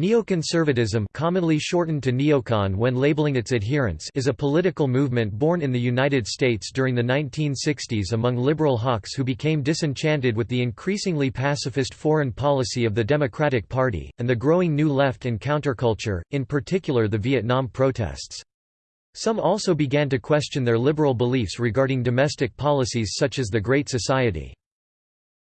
Neoconservatism commonly shortened to neocon when labeling its adherents is a political movement born in the United States during the 1960s among liberal hawks who became disenchanted with the increasingly pacifist foreign policy of the Democratic Party, and the growing New Left and counterculture, in particular the Vietnam protests. Some also began to question their liberal beliefs regarding domestic policies such as the Great Society.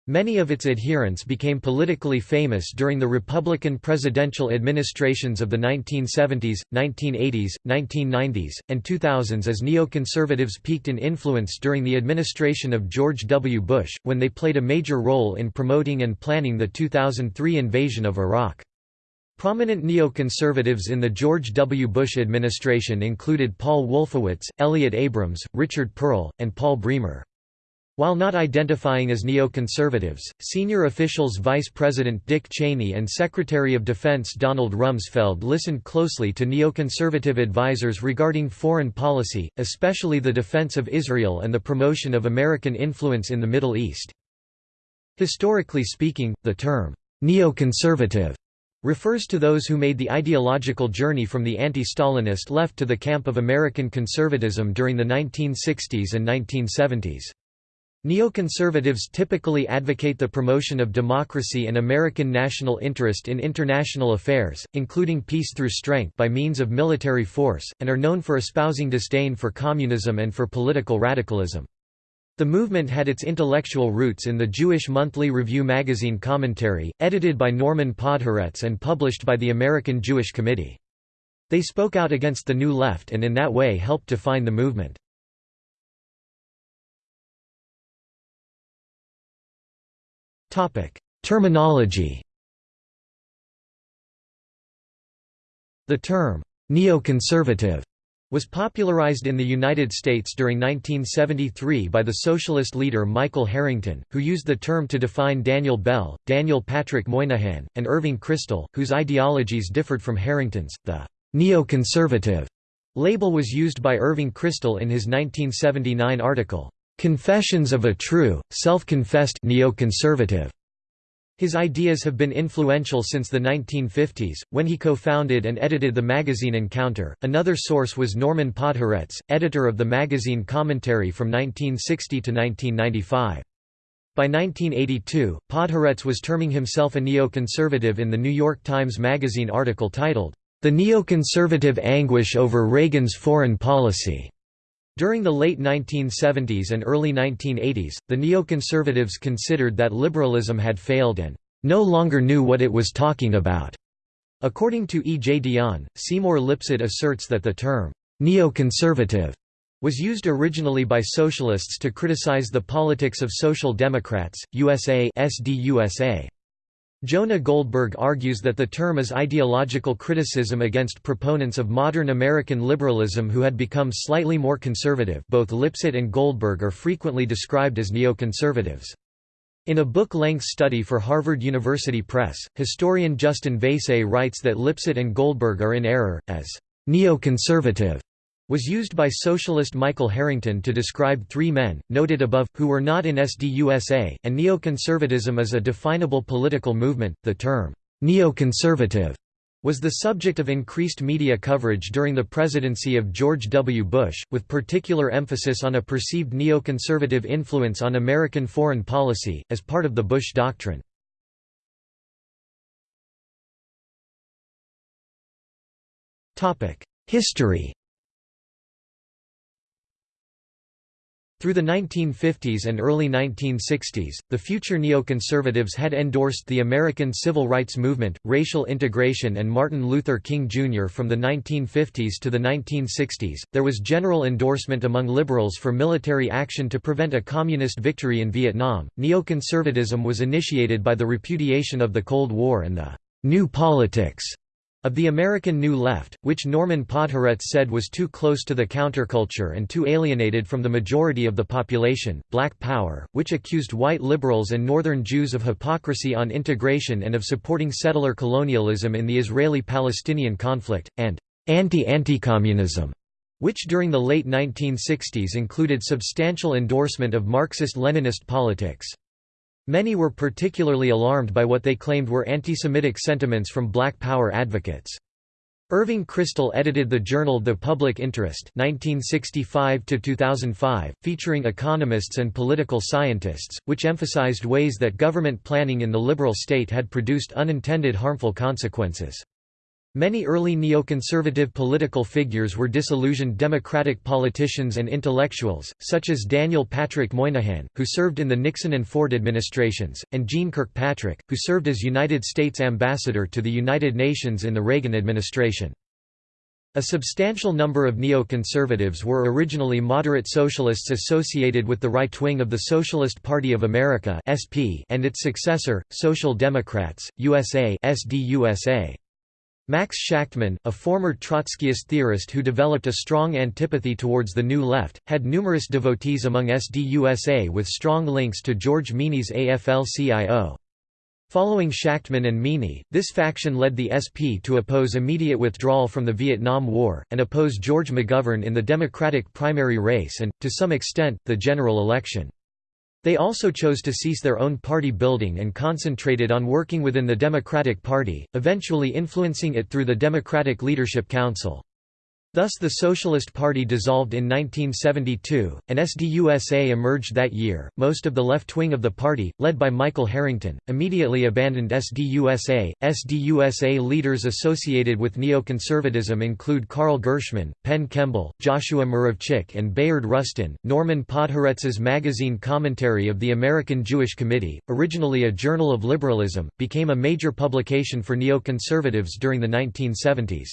Many of its adherents became politically famous during the Republican presidential administrations of the 1970s, 1980s, 1990s, and 2000s as neoconservatives peaked in influence during the administration of George W. Bush, when they played a major role in promoting and planning the 2003 invasion of Iraq. Prominent neoconservatives in the George W. Bush administration included Paul Wolfowitz, Elliott Abrams, Richard Perle, and Paul Bremer. While not identifying as neoconservatives, senior officials Vice President Dick Cheney and Secretary of Defense Donald Rumsfeld listened closely to neoconservative advisers regarding foreign policy, especially the defense of Israel and the promotion of American influence in the Middle East. Historically speaking, the term, neoconservative refers to those who made the ideological journey from the anti-Stalinist left to the camp of American conservatism during the 1960s and 1970s. Neoconservatives typically advocate the promotion of democracy and American national interest in international affairs, including peace through strength by means of military force, and are known for espousing disdain for communism and for political radicalism. The movement had its intellectual roots in the Jewish Monthly Review magazine Commentary, edited by Norman Podhoretz and published by the American Jewish Committee. They spoke out against the New Left and in that way helped define the movement. Terminology. The term, neoconservative, was popularized in the United States during 1973 by the socialist leader Michael Harrington, who used the term to define Daniel Bell, Daniel Patrick Moynihan, and Irving Kristol, whose ideologies differed from Harrington's. The neoconservative label was used by Irving Kristol in his 1979 article, Confessions of a True, Self-Confessed Neoconservative. His ideas have been influential since the 1950s, when he co-founded and edited the magazine Encounter. Another source was Norman Podhoretz, editor of the magazine Commentary from 1960 to 1995. By 1982, Podhoretz was terming himself a neoconservative in the New York Times Magazine article titled, The Neoconservative Anguish Over Reagan's Foreign Policy. During the late 1970s and early 1980s, the neoconservatives considered that liberalism had failed and no longer knew what it was talking about. According to E. J. Dionne, Seymour Lipset asserts that the term neoconservative was used originally by socialists to criticize the politics of Social Democrats, USA SDUSA. Jonah Goldberg argues that the term is ideological criticism against proponents of modern American liberalism who had become slightly more conservative both Lipset and Goldberg are frequently described as neoconservatives. In a book-length study for Harvard University Press, historian Justin Vaïsse writes that Lipset and Goldberg are in error, as neoconservative was used by socialist Michael Harrington to describe three men, noted above, who were not in SDUSA, and neoconservatism is a definable political movement. The term, neoconservative, was the subject of increased media coverage during the presidency of George W. Bush, with particular emphasis on a perceived neoconservative influence on American foreign policy, as part of the Bush Doctrine. History Through the 1950s and early 1960s, the future neoconservatives had endorsed the American Civil Rights Movement, racial integration, and Martin Luther King Jr. From the 1950s to the 1960s, there was general endorsement among liberals for military action to prevent a communist victory in Vietnam. Neoconservatism was initiated by the repudiation of the Cold War and the new politics of the American New Left, which Norman Podhoretz said was too close to the counterculture and too alienated from the majority of the population, Black Power, which accused white liberals and Northern Jews of hypocrisy on integration and of supporting settler colonialism in the Israeli-Palestinian conflict, and anti-anti-communism, which during the late 1960s included substantial endorsement of Marxist-Leninist politics. Many were particularly alarmed by what they claimed were anti-Semitic sentiments from Black Power advocates. Irving Kristol edited the journal The Public Interest 1965 featuring economists and political scientists, which emphasized ways that government planning in the liberal state had produced unintended harmful consequences. Many early neoconservative political figures were disillusioned Democratic politicians and intellectuals, such as Daniel Patrick Moynihan, who served in the Nixon and Ford administrations, and Jeane Kirkpatrick, who served as United States ambassador to the United Nations in the Reagan administration. A substantial number of neoconservatives were originally moderate socialists associated with the right wing of the Socialist Party of America and its successor, Social Democrats, USA SDUSA. Max Shachtman, a former Trotskyist theorist who developed a strong antipathy towards the New Left, had numerous devotees among SDUSA with strong links to George Meany's AFL-CIO. Following Shachtman and Meany, this faction led the SP to oppose immediate withdrawal from the Vietnam War, and oppose George McGovern in the Democratic primary race and, to some extent, the general election. They also chose to cease their own party building and concentrated on working within the Democratic Party, eventually influencing it through the Democratic Leadership Council. Thus the Socialist Party dissolved in 1972, and SDUSA emerged that year. Most of the left wing of the party, led by Michael Harrington, immediately abandoned SDUSA. SDUSA leaders associated with neoconservatism include Carl Gershman, Penn Kemble, Joshua Muravchik, and Bayard Rustin. Norman Podhoretz's magazine Commentary of the American Jewish Committee, originally a journal of liberalism, became a major publication for neoconservatives during the 1970s.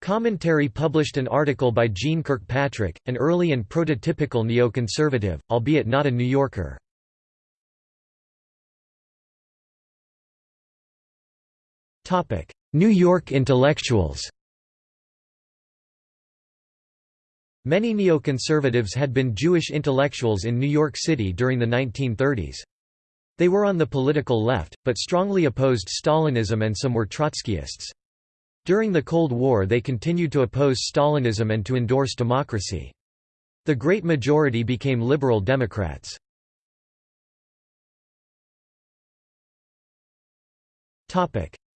Commentary published an article by Jeane Kirkpatrick, an early and prototypical neoconservative, albeit not a New Yorker. New York intellectuals Many neoconservatives had been Jewish intellectuals in New York City during the 1930s. They were on the political left, but strongly opposed Stalinism and some were Trotskyists. During the Cold War they continued to oppose Stalinism and to endorse democracy. The great majority became liberal Democrats.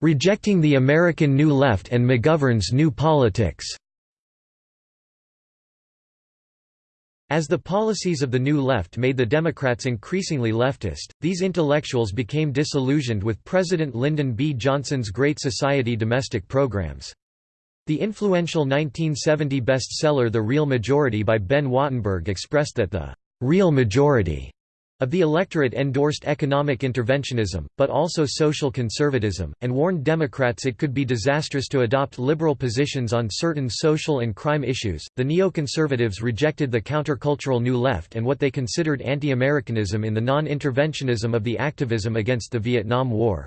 Rejecting the American New Left and McGovern's New Politics As the policies of the New Left made the Democrats increasingly leftist, these intellectuals became disillusioned with President Lyndon B. Johnson's Great Society domestic programs. The influential 1970 bestseller The Real Majority by Ben Wattenberg expressed that the «real majority» of the electorate endorsed economic interventionism, but also social conservatism, and warned Democrats it could be disastrous to adopt liberal positions on certain social and crime issues. The neoconservatives rejected the countercultural New Left and what they considered anti Americanism in the non interventionism of the activism against the Vietnam War.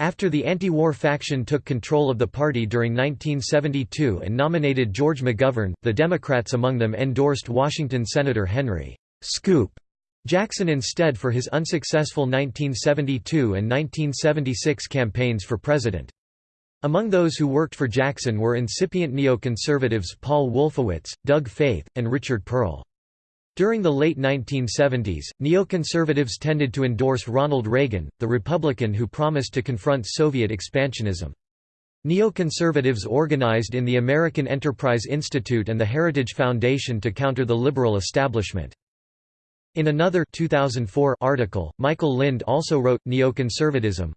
After the anti-war faction took control of the party during 1972 and nominated George McGovern, the Democrats among them endorsed Washington Senator Henry Scoop Jackson instead for his unsuccessful 1972 and 1976 campaigns for president. Among those who worked for Jackson were incipient neoconservatives Paul Wolfowitz, Doug Feith, and Richard Perle. During the late 1970s, neoconservatives tended to endorse Ronald Reagan, the Republican who promised to confront Soviet expansionism. Neoconservatives organized in the American Enterprise Institute and the Heritage Foundation to counter the liberal establishment. In another 2004 article, Michael Lind also wrote, Neoconservatism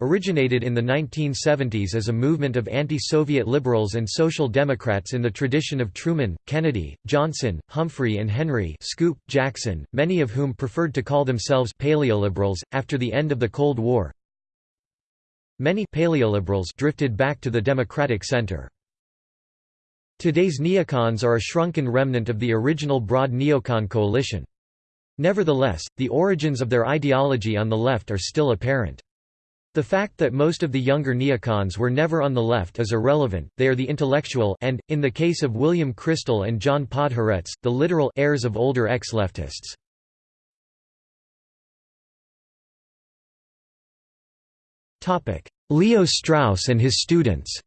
originated in the 1970s as a movement of anti-Soviet liberals and social democrats in the tradition of Truman, Kennedy, Johnson, Humphrey and Henry Scoop, Jackson, many of whom preferred to call themselves paleoliberals. After the end of the Cold War, many paleoliberals drifted back to the Democratic center. Today's neocons are a shrunken remnant of the original broad neocon coalition. Nevertheless, the origins of their ideology on the left are still apparent. The fact that most of the younger neocons were never on the left is irrelevant, they are the intellectual and, in the case of William Kristol and John Podhoretz, the literal heirs of older ex-leftists. Leo Strauss and his students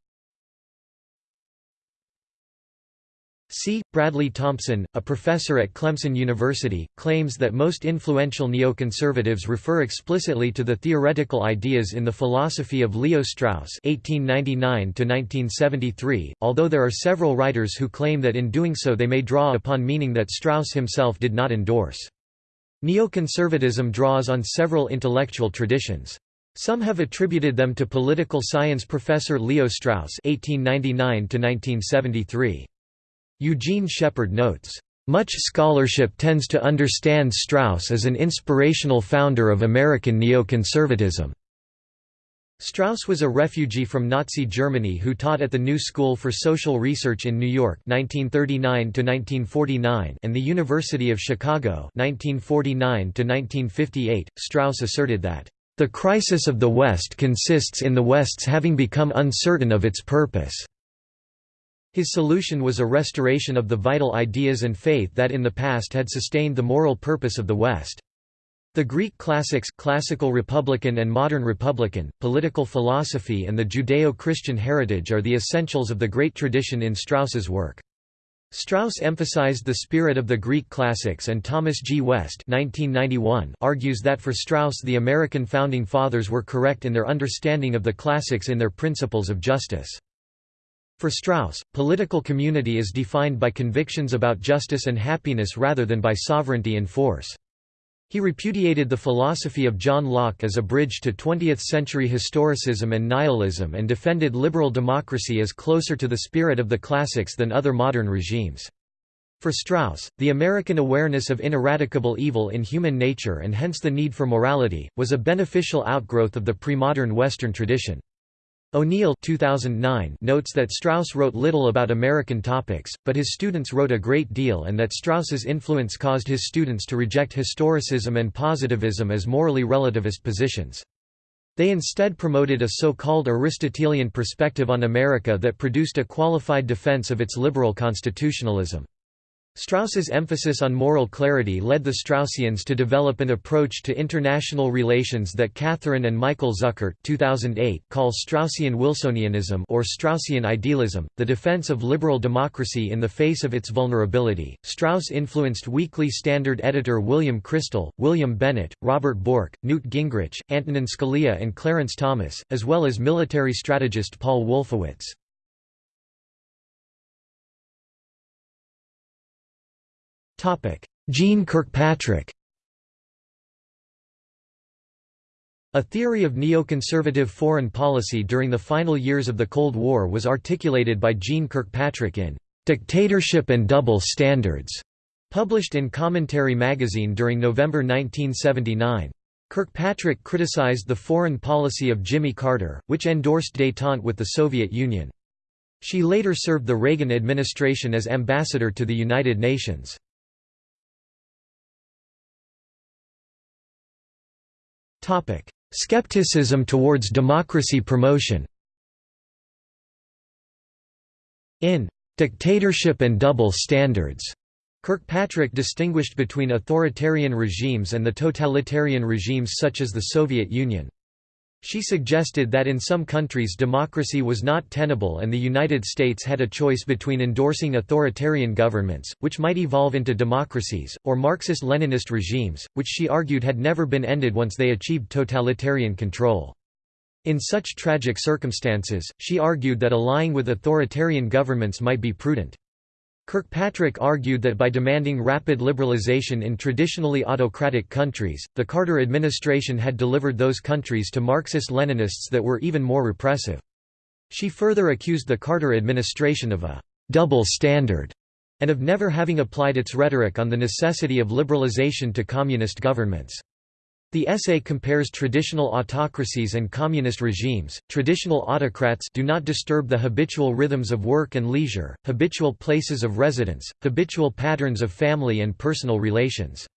C. Bradley Thompson, a professor at Clemson University, claims that most influential neoconservatives refer explicitly to the theoretical ideas in the philosophy of Leo Strauss (1899–1973), although there are several writers who claim that in doing so they may draw upon meaning that Strauss himself did not endorse. Neoconservatism draws on several intellectual traditions. Some have attributed them to political science professor Leo Strauss (1899–1973). Eugene Shepard notes, "...much scholarship tends to understand Strauss as an inspirational founder of American neoconservatism." Strauss was a refugee from Nazi Germany who taught at the New School for Social Research in New York 1939 and the University of Chicago 1949 Strauss asserted that, "...the crisis of the West consists in the West's having become uncertain of its purpose." His solution was a restoration of the vital ideas and faith that in the past had sustained the moral purpose of the West. The Greek classics classical Republican and modern Republican, political philosophy and the Judeo-Christian heritage are the essentials of the great tradition in Strauss's work. Strauss emphasized the spirit of the Greek classics and Thomas G. West 1991 argues that for Strauss the American Founding Fathers were correct in their understanding of the classics in their principles of justice. For Strauss, political community is defined by convictions about justice and happiness rather than by sovereignty and force. He repudiated the philosophy of John Locke as a bridge to 20th-century historicism and nihilism and defended liberal democracy as closer to the spirit of the classics than other modern regimes. For Strauss, the American awareness of ineradicable evil in human nature and hence the need for morality, was a beneficial outgrowth of the pre-modern Western tradition. O'Neill 2009 notes that Strauss wrote little about American topics, but his students wrote a great deal and that Strauss's influence caused his students to reject historicism and positivism as morally relativist positions. They instead promoted a so-called Aristotelian perspective on America that produced a qualified defense of its liberal constitutionalism. Strauss's emphasis on moral clarity led the Straussians to develop an approach to international relations that Catherine and Michael Zuckert 2008 call Straussian Wilsonianism or Straussian idealism, the defense of liberal democracy in the face of its vulnerability. Strauss influenced Weekly Standard editor William Kristol, William Bennett, Robert Bork, Newt Gingrich, Antonin Scalia and Clarence Thomas, as well as military strategist Paul Wolfowitz. Jeane Kirkpatrick A theory of neoconservative foreign policy during the final years of the Cold War was articulated by Jeane Kirkpatrick in "'Dictatorship and Double Standards' published in Commentary magazine during November 1979. Kirkpatrick criticized the foreign policy of Jimmy Carter, which endorsed détente with the Soviet Union. She later served the Reagan administration as ambassador to the United Nations. Skepticism towards democracy promotion In "'Dictatorship and Double Standards' Kirkpatrick distinguished between authoritarian regimes and the totalitarian regimes such as the Soviet Union. She suggested that in some countries democracy was not tenable and the United States had a choice between endorsing authoritarian governments, which might evolve into democracies, or Marxist-Leninist regimes, which she argued had never been ended once they achieved totalitarian control. In such tragic circumstances, she argued that allying with authoritarian governments might be prudent. Kirkpatrick argued that by demanding rapid liberalization in traditionally autocratic countries, the Carter administration had delivered those countries to Marxist-Leninists that were even more repressive. She further accused the Carter administration of a «double standard» and of never having applied its rhetoric on the necessity of liberalization to communist governments. The essay compares traditional autocracies and communist regimes. Traditional autocrats do not disturb the habitual rhythms of work and leisure, habitual places of residence, habitual patterns of family and personal relations.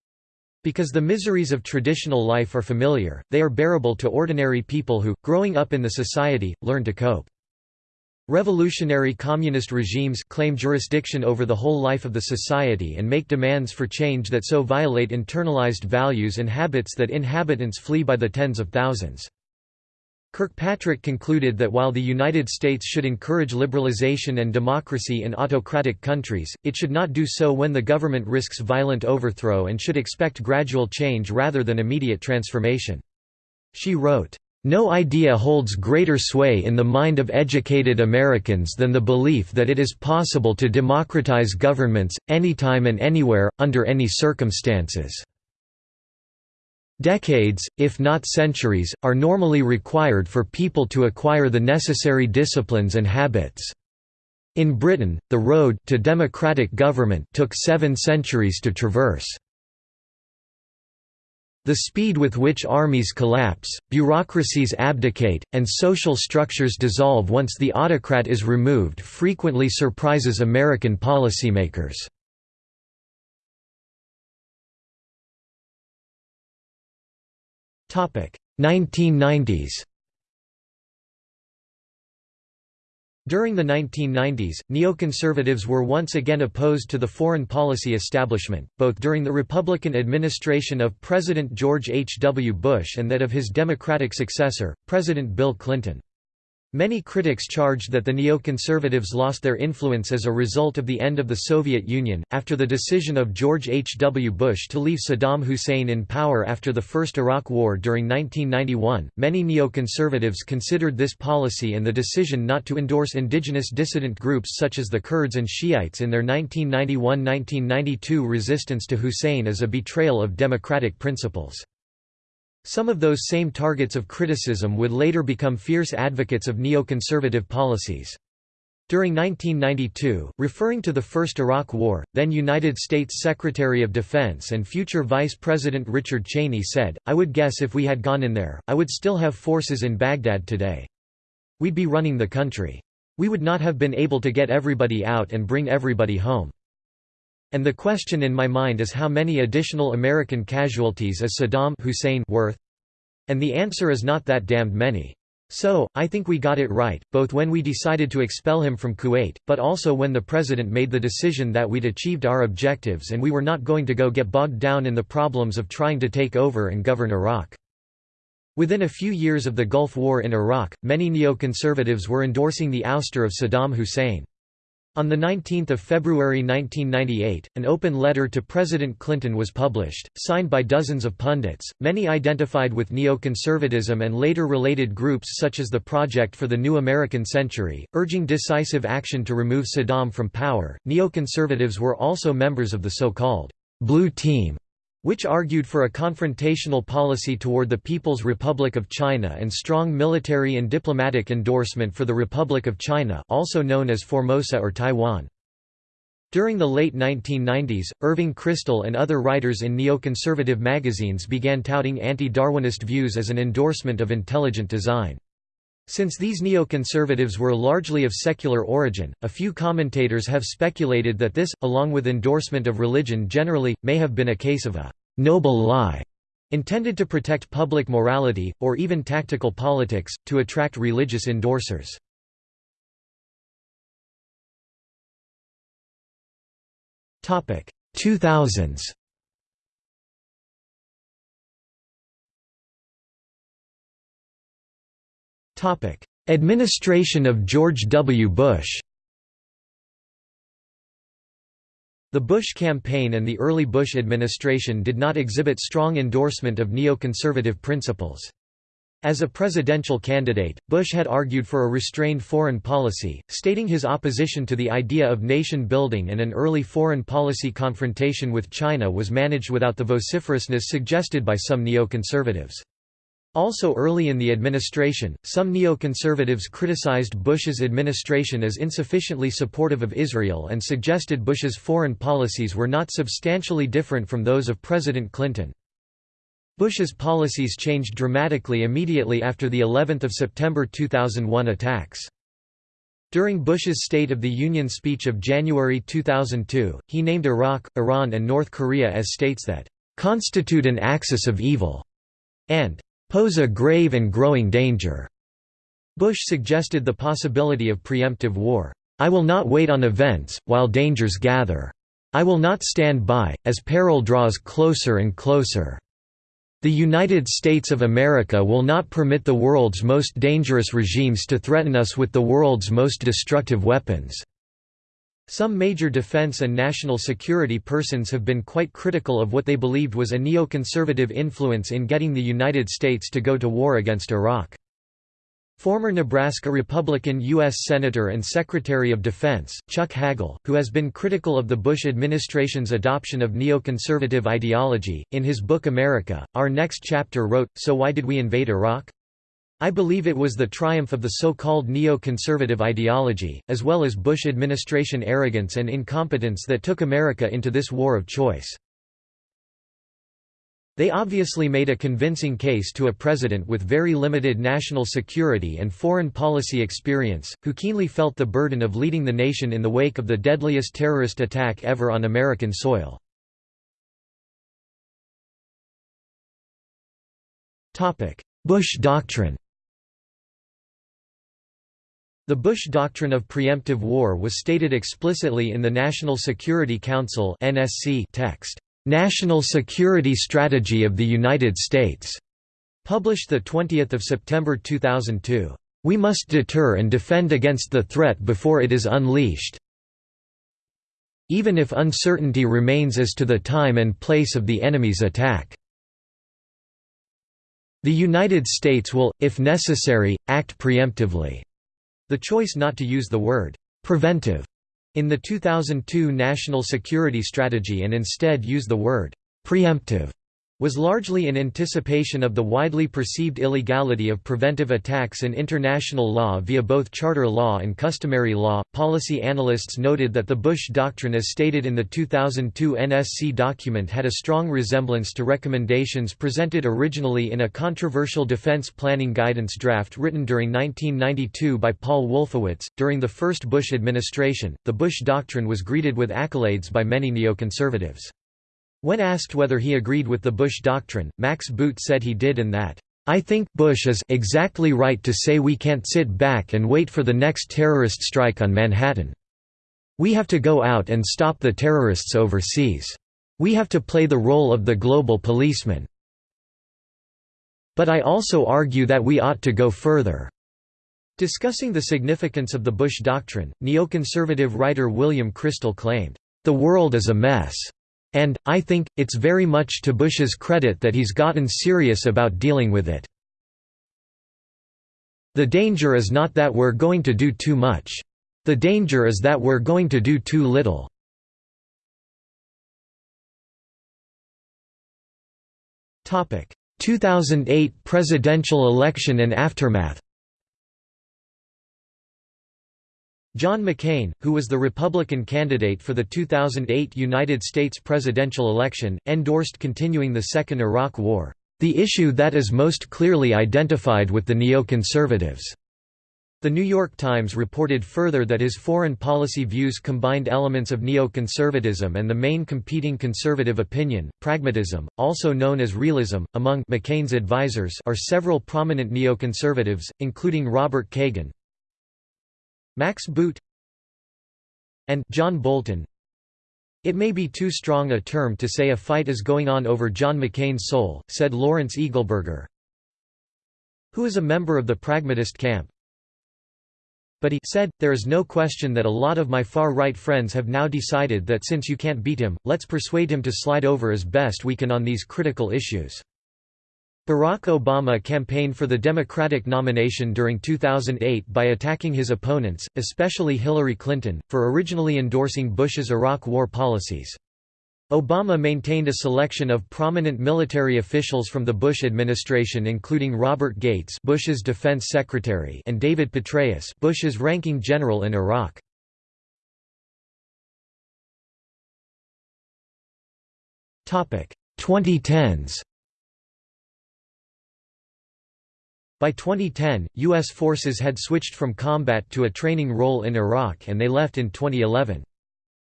Because the miseries of traditional life are familiar, they are bearable to ordinary people who, growing up in the society, learn to cope. Revolutionary communist regimes claim jurisdiction over the whole life of the society and make demands for change that so violate internalized values and habits that inhabitants flee by the tens of thousands. Kirkpatrick concluded that while the United States should encourage liberalization and democracy in autocratic countries, it should not do so when the government risks violent overthrow and should expect gradual change rather than immediate transformation. She wrote, no idea holds greater sway in the mind of educated Americans than the belief that it is possible to democratize governments, anytime and anywhere, under any circumstances. Decades, if not centuries, are normally required for people to acquire the necessary disciplines and habits. In Britain, the road to democratic government took seven centuries to traverse. The speed with which armies collapse, bureaucracies abdicate, and social structures dissolve once the autocrat is removed frequently surprises American policymakers. Topic: 1990s During the 1990s, neoconservatives were once again opposed to the foreign policy establishment, both during the Republican administration of President George H. W. Bush and that of his Democratic successor, President Bill Clinton. Many critics charged that the neoconservatives lost their influence as a result of the end of the Soviet Union. After the decision of George H. W. Bush to leave Saddam Hussein in power after the First Iraq War during 1991, many neoconservatives considered this policy and the decision not to endorse indigenous dissident groups such as the Kurds and Shiites in their 1991 1992 resistance to Hussein as a betrayal of democratic principles. Some of those same targets of criticism would later become fierce advocates of neoconservative policies. During 1992, referring to the First Iraq War, then United States Secretary of Defense and future Vice President Richard Cheney said, I would guess if we had gone in there, I would still have forces in Baghdad today. We'd be running the country. We would not have been able to get everybody out and bring everybody home. And the question in my mind is how many additional American casualties is Saddam Hussein worth? And the answer is not that damned many. So, I think we got it right, both when we decided to expel him from Kuwait, but also when the president made the decision that we'd achieved our objectives and we were not going to go get bogged down in the problems of trying to take over and govern Iraq. Within a few years of the Gulf War in Iraq, many neoconservatives were endorsing the ouster of Saddam Hussein. On 19 February 1998, an open letter to President Clinton was published, signed by dozens of pundits, many identified with neoconservatism and later related groups such as the Project for the New American Century, urging decisive action to remove Saddam from power. Neoconservatives were also members of the so-called Blue Team which argued for a confrontational policy toward the People's Republic of China and strong military and diplomatic endorsement for the Republic of China also known as Formosa or Taiwan. During the late 1990s, Irving Kristol and other writers in neoconservative magazines began touting anti-Darwinist views as an endorsement of intelligent design. Since these neoconservatives were largely of secular origin, a few commentators have speculated that this, along with endorsement of religion generally, may have been a case of a «noble lie» intended to protect public morality, or even tactical politics, to attract religious endorsers. Topic 2000s. Administration of George W. Bush The Bush campaign and the early Bush administration did not exhibit strong endorsement of neoconservative principles. As a presidential candidate, Bush had argued for a restrained foreign policy, stating his opposition to the idea of nation-building and an early foreign policy confrontation with China was managed without the vociferousness suggested by some neoconservatives. Also early in the administration, some neoconservatives criticized Bush's administration as insufficiently supportive of Israel and suggested Bush's foreign policies were not substantially different from those of President Clinton. Bush's policies changed dramatically immediately after the 11th of September 2001 attacks. During Bush's State of the Union speech of January 2002, he named Iraq, Iran and North Korea as states that "...constitute an axis of evil", and pose a grave and growing danger. Bush suggested the possibility of preemptive war. I will not wait on events, while dangers gather. I will not stand by, as peril draws closer and closer. The United States of America will not permit the world's most dangerous regimes to threaten us with the world's most destructive weapons." Some major defense and national security persons have been quite critical of what they believed was a neoconservative influence in getting the United States to go to war against Iraq. Former Nebraska Republican U.S. Senator and Secretary of Defense, Chuck Hagel, who has been critical of the Bush administration's adoption of neoconservative ideology, in his book America, Our Next Chapter wrote, So why did we invade Iraq? I believe it was the triumph of the so-called neo-conservative ideology, as well as Bush administration arrogance and incompetence that took America into this war of choice. They obviously made a convincing case to a president with very limited national security and foreign policy experience, who keenly felt the burden of leading the nation in the wake of the deadliest terrorist attack ever on American soil. Bush Doctrine The Bush Doctrine of Preemptive War was stated explicitly in the National Security Council text. National Security Strategy of the United States, published 20 September 2002. We must deter and defend against the threat before it is unleashed. Even if uncertainty remains as to the time and place of the enemy's attack. The United States will, if necessary, act preemptively. The choice not to use the word preventive in the 2002 National Security Strategy and instead use the word «preemptive» was largely in anticipation of the widely perceived illegality of preventive attacks in international law via both charter law and customary law. Policy analysts noted that the Bush Doctrine, as stated in the 2002 NSC document, had a strong resemblance to recommendations presented originally in a controversial defense planning guidance draft written during 1992 by Paul Wolfowitz. During the first Bush administration, the Bush Doctrine was greeted with accolades by many neoconservatives. When asked whether he agreed with the Bush doctrine, Max Boot said he did and that, "...I think Bush is exactly right to say we can't sit back and wait for the next terrorist strike on Manhattan. We have to go out and stop the terrorists overseas. We have to play the role of the global policeman. But I also argue that we ought to go further." Discussing the significance of the Bush doctrine, neoconservative writer William Kristol claimed, "...the world is a mess." And, I think, it's very much to Bush's credit that he's gotten serious about dealing with it. The danger is not that we're going to do too much. The danger is that we're going to do too little. Topic: 2008 presidential election and aftermath. John McCain, who was the Republican candidate for the 2008 United States presidential election, endorsed continuing the Second Iraq War, "...the issue that is most clearly identified with the neoconservatives." The New York Times reported further that his foreign policy views combined elements of neoconservatism and the main competing conservative opinion, pragmatism, also known as realism. Among McCain's advisers are several prominent neoconservatives, including Robert Kagan, Max Boot and John Bolton It may be too strong a term to say a fight is going on over John McCain's soul, said Lawrence Eagleburger, who is a member of the pragmatist camp. But he said, there is no question that a lot of my far-right friends have now decided that since you can't beat him, let's persuade him to slide over as best we can on these critical issues. Barack Obama campaigned for the Democratic nomination during 2008 by attacking his opponents, especially Hillary Clinton, for originally endorsing Bush's Iraq war policies. Obama maintained a selection of prominent military officials from the Bush administration including Robert Gates Bush's defense secretary and David Petraeus Bush's ranking general in Iraq. Topic 2010s By 2010, U.S. forces had switched from combat to a training role in Iraq and they left in 2011.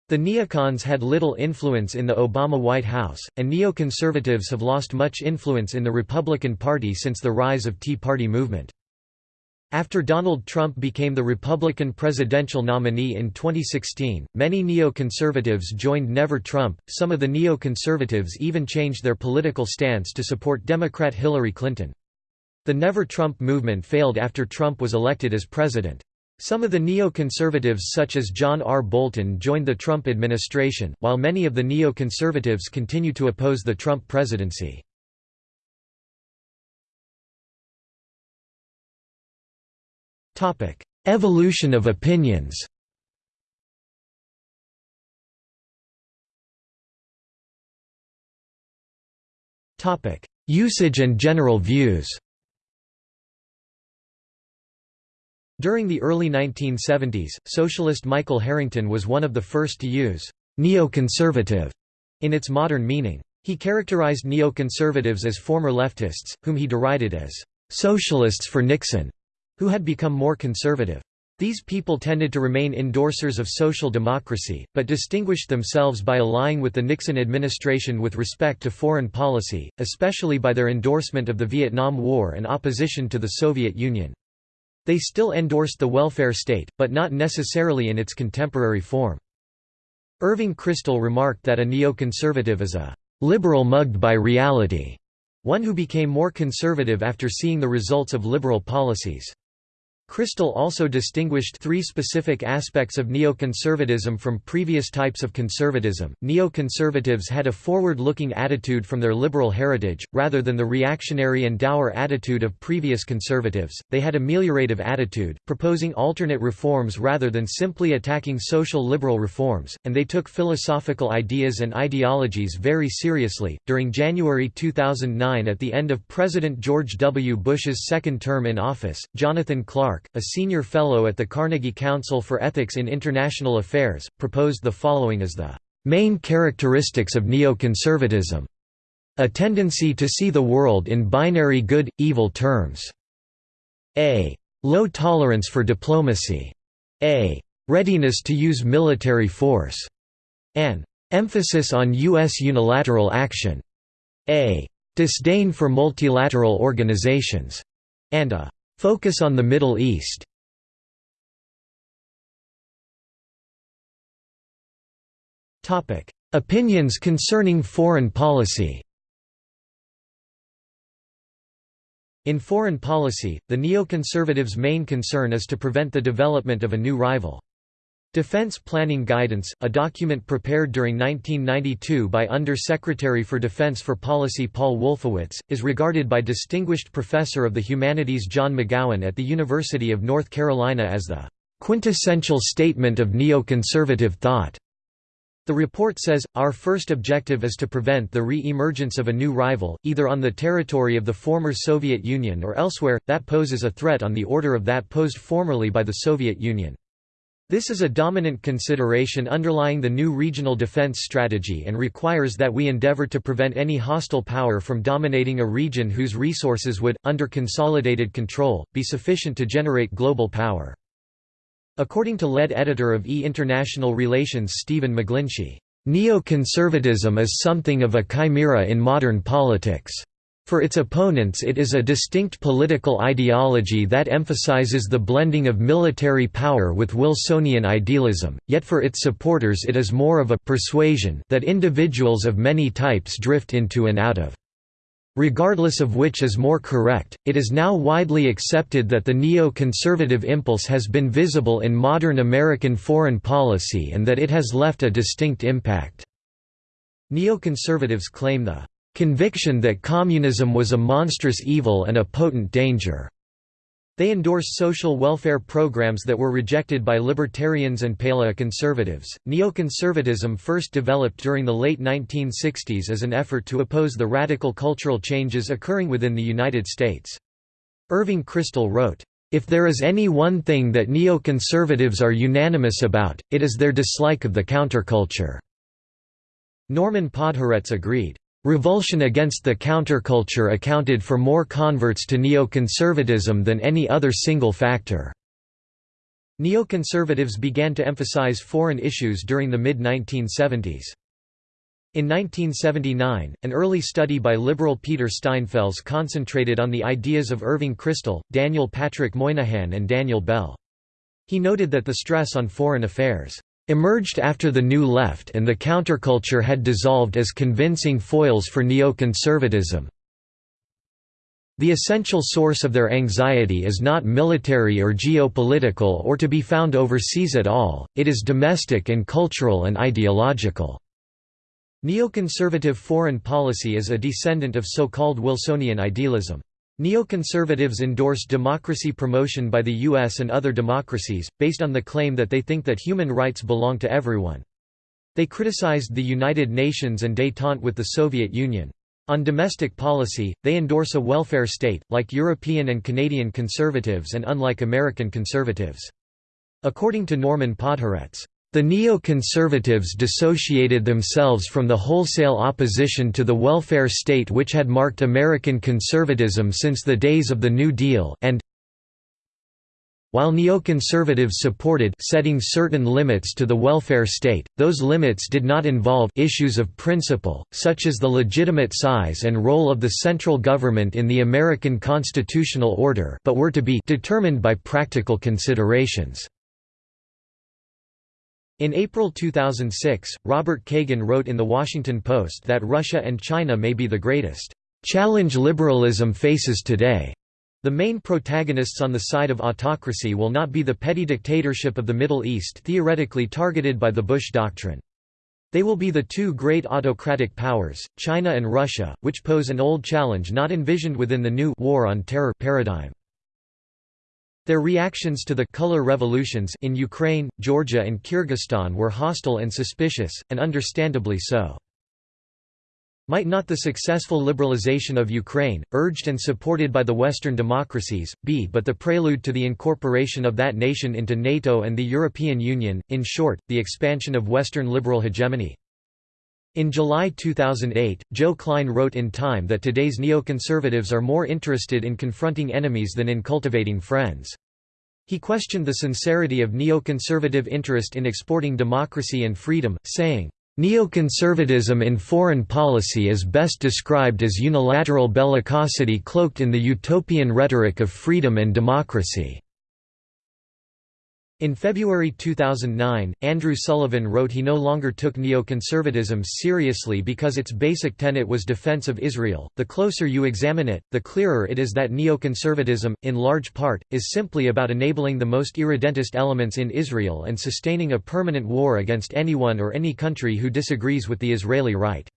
The neocons had little influence in the Obama White House, and neoconservatives have lost much influence in the Republican Party since the rise of Tea Party movement. After Donald Trump became the Republican presidential nominee in 2016, many neoconservatives joined Never Trump. Some of the neoconservatives even changed their political stance to support Democrat Hillary Clinton. The Never Trump movement failed after Trump was elected as president. Some of the neoconservatives such as John R. Bolton joined the Trump administration, while many of the neoconservatives continue to oppose the Trump presidency. Evolution of opinions Usage and general views During the early 1970s, socialist Michael Harrington was one of the first to use «neoconservative» in its modern meaning. He characterized neoconservatives as former leftists, whom he derided as «socialists for Nixon», who had become more conservative. These people tended to remain endorsers of social democracy, but distinguished themselves by allying with the Nixon administration with respect to foreign policy, especially by their endorsement of the Vietnam War and opposition to the Soviet Union. They still endorsed the welfare state, but not necessarily in its contemporary form. Irving Kristol remarked that a neoconservative is a liberal mugged by reality, one who became more conservative after seeing the results of liberal policies. Kristol also distinguished three specific aspects of neoconservatism from previous types of conservatism. Neoconservatives had a forward looking attitude from their liberal heritage, rather than the reactionary and dour attitude of previous conservatives. They had a meliorative attitude, proposing alternate reforms rather than simply attacking social liberal reforms, and they took philosophical ideas and ideologies very seriously. During January 2009, at the end of President George W. Bush's second term in office, Jonathan Clarke Clarke, a senior fellow at the Carnegie Council for Ethics in International Affairs, proposed the following as the main characteristics of neoconservatism. A tendency to see the world in binary good-evil terms. A. Low tolerance for diplomacy. A. Readiness to use military force. An emphasis on U.S. unilateral action. A. Disdain for multilateral organizations. And a Focus on the Middle East. Opinions concerning foreign policy. In foreign policy, the neoconservatives' main concern is to prevent the development of a new rival. Defense Planning Guidance, a document prepared during 1992 by Under-Secretary for Defense for Policy Paul Wolfowitz, is regarded by distinguished professor of the humanities John McGowan at the University of North Carolina as the quintessential statement of neoconservative thought. The report says, our first objective is to prevent the re-emergence of a new rival, either on the territory of the former Soviet Union or elsewhere, that poses a threat on the order of that posed formerly by the Soviet Union. This is a dominant consideration underlying the new regional defense strategy and requires that we endeavor to prevent any hostile power from dominating a region whose resources would, under consolidated control, be sufficient to generate global power. According to lead editor of E! International Relations Stephen McGlinchey, "...neoconservatism is something of a chimera in modern politics." For its opponents it is a distinct political ideology that emphasizes the blending of military power with Wilsonian idealism, yet for its supporters it is more of a persuasion that individuals of many types drift into and out of. Regardless of which is more correct, it is now widely accepted that the neo-conservative impulse has been visible in modern American foreign policy and that it has left a distinct impact. Neoconservatives claim the conviction that communism was a monstrous evil and a potent danger. They endorse social welfare programs that were rejected by libertarians and paleoconservatives. Neoconservatism first developed during the late 1960s as an effort to oppose the radical cultural changes occurring within the United States. Irving Kristol wrote, If there is any one thing that neoconservatives are unanimous about, it is their dislike of the counterculture. Norman Podhoretz agreed. Revulsion against the counterculture accounted for more converts to neoconservatism than any other single factor. Neoconservatives began to emphasize foreign issues during the mid-1970s. In 1979, an early study by liberal Peter Steinfels concentrated on the ideas of Irving Kristol, Daniel Patrick Moynihan and Daniel Bell. He noted that the stress on foreign affairs emerged after the New Left and the counterculture had dissolved as convincing foils for neoconservatism. The essential source of their anxiety is not military or geopolitical or to be found overseas at all, it is domestic and cultural and ideological. Neoconservative foreign policy is a descendant of so-called Wilsonian idealism. Neoconservatives endorse democracy promotion by the US and other democracies, based on the claim that they think that human rights belong to everyone. They criticized the United Nations and détente with the Soviet Union. On domestic policy, they endorse a welfare state, like European and Canadian conservatives and unlike American conservatives. According to Norman Podhoretz, the neoconservatives dissociated themselves from the wholesale opposition to the welfare state which had marked American conservatism since the days of the New Deal and while neoconservatives supported setting certain limits to the welfare state, those limits did not involve issues of principle, such as the legitimate size and role of the central government in the American constitutional order but were to be determined by practical considerations. In April 2006, Robert Kagan wrote in The Washington Post that Russia and China may be the greatest challenge liberalism faces today. The main protagonists on the side of autocracy will not be the petty dictatorship of the Middle East theoretically targeted by the Bush Doctrine. They will be the two great autocratic powers, China and Russia, which pose an old challenge not envisioned within the new war on terror paradigm. Their reactions to the color revolutions in Ukraine, Georgia and Kyrgyzstan were hostile and suspicious, and understandably so. Might not the successful liberalization of Ukraine, urged and supported by the Western democracies, be but the prelude to the incorporation of that nation into NATO and the European Union, in short, the expansion of Western liberal hegemony? In July 2008, Joe Klein wrote in Time that today's neoconservatives are more interested in confronting enemies than in cultivating friends. He questioned the sincerity of neoconservative interest in exporting democracy and freedom, saying, Neoconservatism in foreign policy is best described as unilateral bellicosity cloaked in the utopian rhetoric of freedom and democracy. In February 2009, Andrew Sullivan wrote he no longer took neoconservatism seriously because its basic tenet was defense of Israel. The closer you examine it, the clearer it is that neoconservatism, in large part, is simply about enabling the most irredentist elements in Israel and sustaining a permanent war against anyone or any country who disagrees with the Israeli right.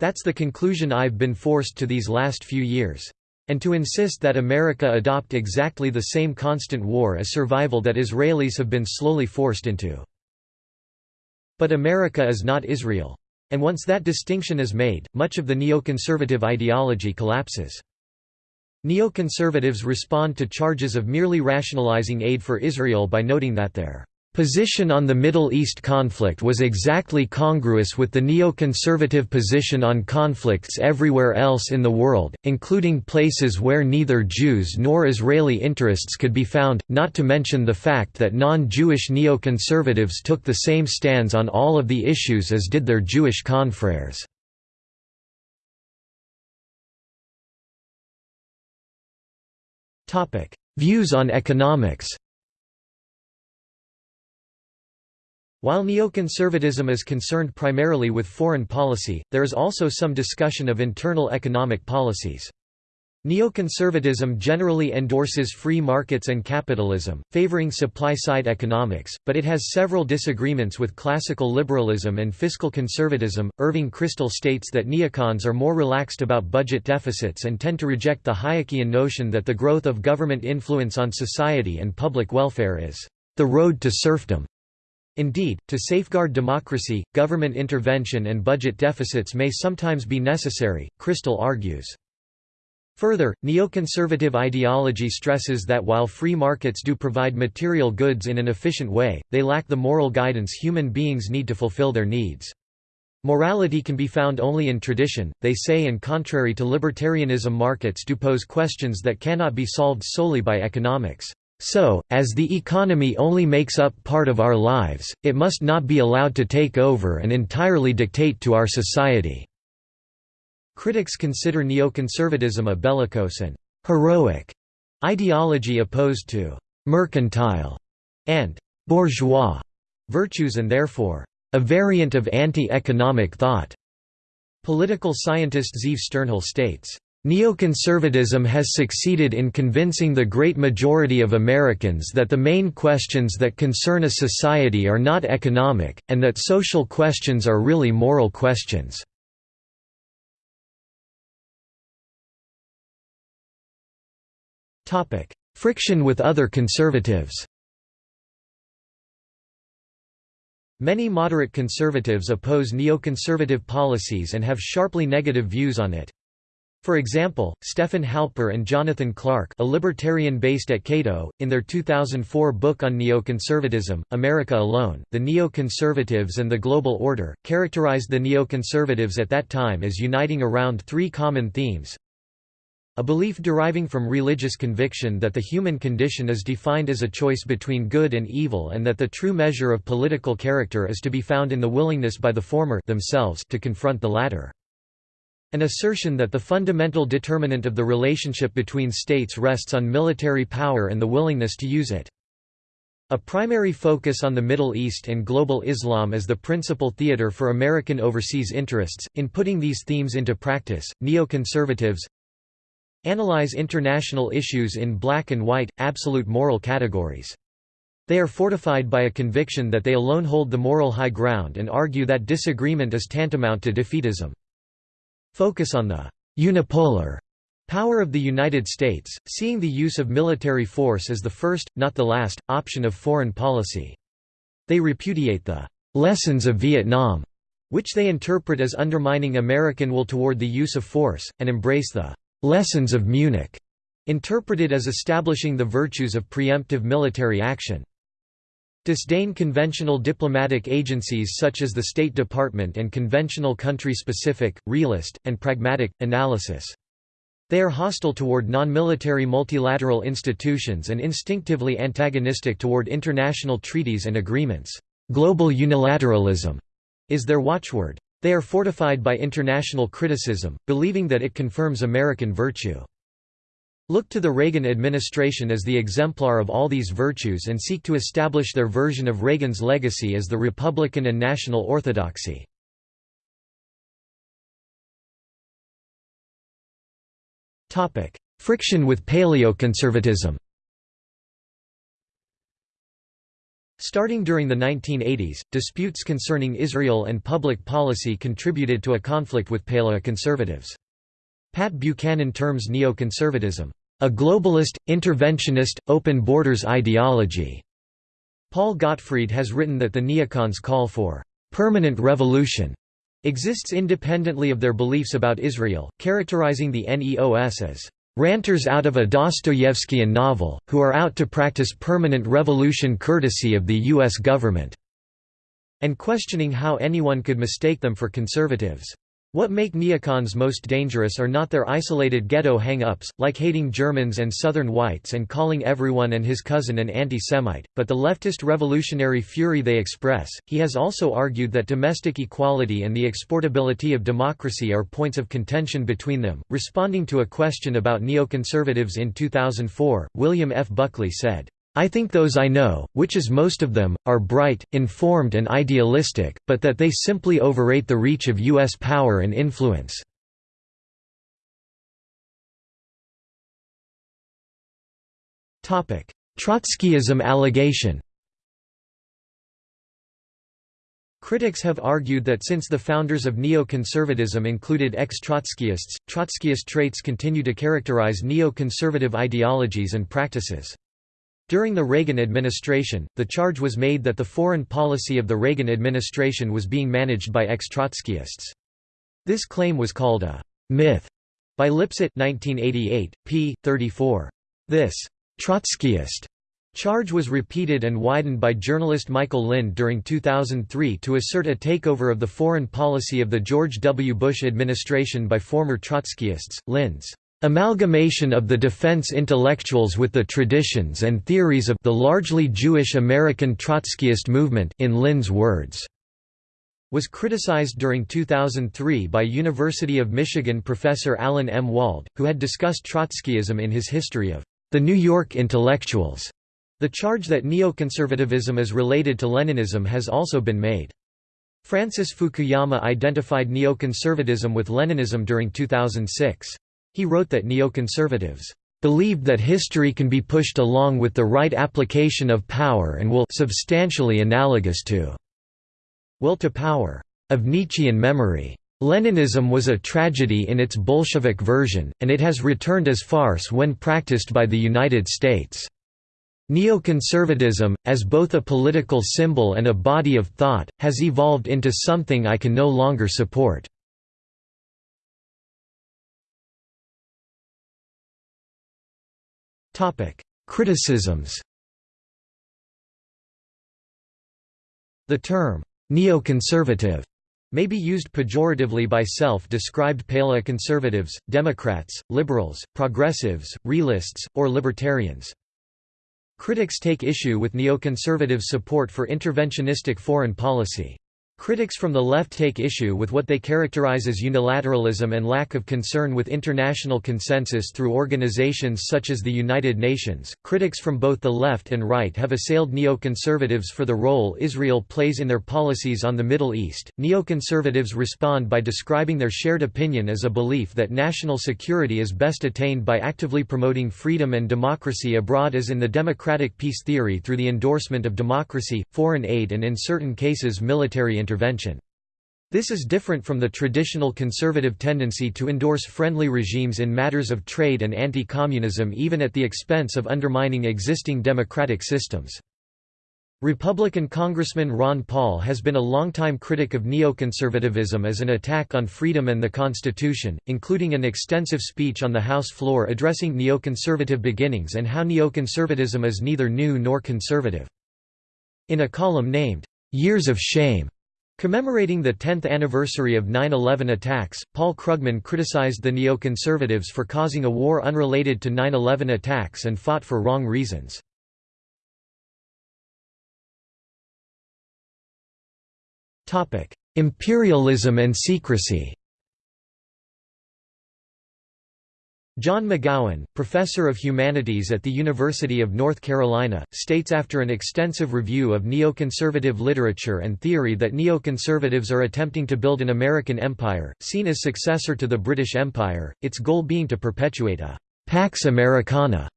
That's the conclusion I've been forced to these last few years. And to insist that America adopt exactly the same constant war as survival that Israelis have been slowly forced into. But America is not Israel. And once that distinction is made, much of the neoconservative ideology collapses. Neoconservatives respond to charges of merely rationalizing aid for Israel by noting that their position on the Middle East conflict was exactly congruous with the neoconservative position on conflicts everywhere else in the world, including places where neither Jews nor Israeli interests could be found, not to mention the fact that non-Jewish neoconservatives took the same stands on all of the issues as did their Jewish confreres. Views on economics While neoconservatism is concerned primarily with foreign policy, there is also some discussion of internal economic policies. Neoconservatism generally endorses free markets and capitalism, favoring supply-side economics, but it has several disagreements with classical liberalism and fiscal conservatism. Irving Kristol states that neocons are more relaxed about budget deficits and tend to reject the Hayekian notion that the growth of government influence on society and public welfare is the road to serfdom. Indeed, to safeguard democracy, government intervention and budget deficits may sometimes be necessary, Kristol argues. Further, neoconservative ideology stresses that while free markets do provide material goods in an efficient way, they lack the moral guidance human beings need to fulfill their needs. Morality can be found only in tradition, they say and contrary to libertarianism markets do pose questions that cannot be solved solely by economics. So, as the economy only makes up part of our lives, it must not be allowed to take over and entirely dictate to our society." Critics consider neoconservatism a bellicose and «heroic» ideology opposed to «mercantile» and «bourgeois» virtues and therefore «a variant of anti-economic thought». Political scientist Zeev Sternhell states, Neoconservatism has succeeded in convincing the great majority of Americans that the main questions that concern a society are not economic, and that social questions are really moral questions. Friction with other conservatives Many moderate conservatives oppose neoconservative policies and have sharply negative views on it. For example, Stefan Halper and Jonathan Clarke a libertarian based at Cato, in their 2004 book on neoconservatism, America Alone, The Neoconservatives and the Global Order, characterized the neoconservatives at that time as uniting around three common themes. A belief deriving from religious conviction that the human condition is defined as a choice between good and evil and that the true measure of political character is to be found in the willingness by the former themselves to confront the latter. An assertion that the fundamental determinant of the relationship between states rests on military power and the willingness to use it. A primary focus on the Middle East and global Islam as the principal theater for American overseas interests. In putting these themes into practice, neoconservatives analyze international issues in black and white, absolute moral categories. They are fortified by a conviction that they alone hold the moral high ground and argue that disagreement is tantamount to defeatism focus on the «unipolar» power of the United States, seeing the use of military force as the first, not the last, option of foreign policy. They repudiate the «lessons of Vietnam», which they interpret as undermining American will toward the use of force, and embrace the «lessons of Munich», interpreted as establishing the virtues of preemptive military action disdain conventional diplomatic agencies such as the State Department and conventional country-specific, realist, and pragmatic, analysis. They are hostile toward non-military multilateral institutions and instinctively antagonistic toward international treaties and agreements. Global unilateralism is their watchword. They are fortified by international criticism, believing that it confirms American virtue. Look to the Reagan administration as the exemplar of all these virtues and seek to establish their version of Reagan's legacy as the Republican and national orthodoxy. Friction with paleoconservatism Starting during the 1980s, disputes concerning Israel and public policy contributed to a conflict with paleoconservatives. Pat Buchanan terms neoconservatism, "...a globalist, interventionist, open borders ideology." Paul Gottfried has written that the neocons call for "...permanent revolution." exists independently of their beliefs about Israel, characterizing the NEOS as ranters out of a Dostoevskian novel, who are out to practice permanent revolution courtesy of the U.S. government", and questioning how anyone could mistake them for conservatives. What make neocons most dangerous are not their isolated ghetto hang-ups, like hating Germans and Southern whites and calling everyone and his cousin an anti-Semite, but the leftist revolutionary fury they express. He has also argued that domestic equality and the exportability of democracy are points of contention between them. Responding to a question about neoconservatives in 2004, William F. Buckley said, I think those I know, which is most of them, are bright, informed and idealistic, but that they simply overrate the reach of U.S. power and influence. Trotskyism allegation Critics have argued that since the founders of neoconservatism included ex-Trotskyists, Trotskyist traits continue to characterize neoconservative ideologies and practices. During the Reagan administration, the charge was made that the foreign policy of the Reagan administration was being managed by ex-Trotskyists. This claim was called a «myth» by Lipset 1988, p. 34. This «Trotskyist» charge was repeated and widened by journalist Michael Lind during 2003 to assert a takeover of the foreign policy of the George W. Bush administration by former Trotskyists. Lind's amalgamation of the defense intellectuals with the traditions and theories of the largely Jewish American Trotskyist movement in Lind's words was criticized during 2003 by University of Michigan professor Alan M. Wald, who had discussed Trotskyism in his History of the New York Intellectuals. The charge that neoconservatism is related to Leninism has also been made. Francis Fukuyama identified neoconservatism with Leninism during 2006. He wrote that neoconservatives believed that history can be pushed along with the right application of power and will substantially analogous to will to power of Nietzschean memory. Leninism was a tragedy in its Bolshevik version, and it has returned as farce when practiced by the United States. Neoconservatism, as both a political symbol and a body of thought, has evolved into something I can no longer support. Criticisms The term, neoconservative, may be used pejoratively by self-described paleoconservatives, Democrats, liberals, progressives, realists, or libertarians. Critics take issue with neoconservative support for interventionistic foreign policy. Critics from the left take issue with what they characterize as unilateralism and lack of concern with international consensus through organizations such as the United Nations. Critics from both the left and right have assailed neoconservatives for the role Israel plays in their policies on the Middle East. Neoconservatives respond by describing their shared opinion as a belief that national security is best attained by actively promoting freedom and democracy abroad, as in the democratic peace theory through the endorsement of democracy, foreign aid, and in certain cases military intervention. This is different from the traditional conservative tendency to endorse friendly regimes in matters of trade and anti-communism even at the expense of undermining existing democratic systems. Republican Congressman Ron Paul has been a longtime critic of neoconservatism as an attack on freedom and the Constitution, including an extensive speech on the House floor addressing neoconservative beginnings and how neoconservatism is neither new nor conservative. In a column named, "'Years of Shame' Commemorating the 10th anniversary of 9-11 attacks, Paul Krugman criticized the neoconservatives for causing a war unrelated to 9-11 attacks and fought for wrong reasons. Imperialism and secrecy John McGowan, professor of humanities at the University of North Carolina, states after an extensive review of neoconservative literature and theory that neoconservatives are attempting to build an American empire, seen as successor to the British Empire, its goal being to perpetuate a «pax Americana».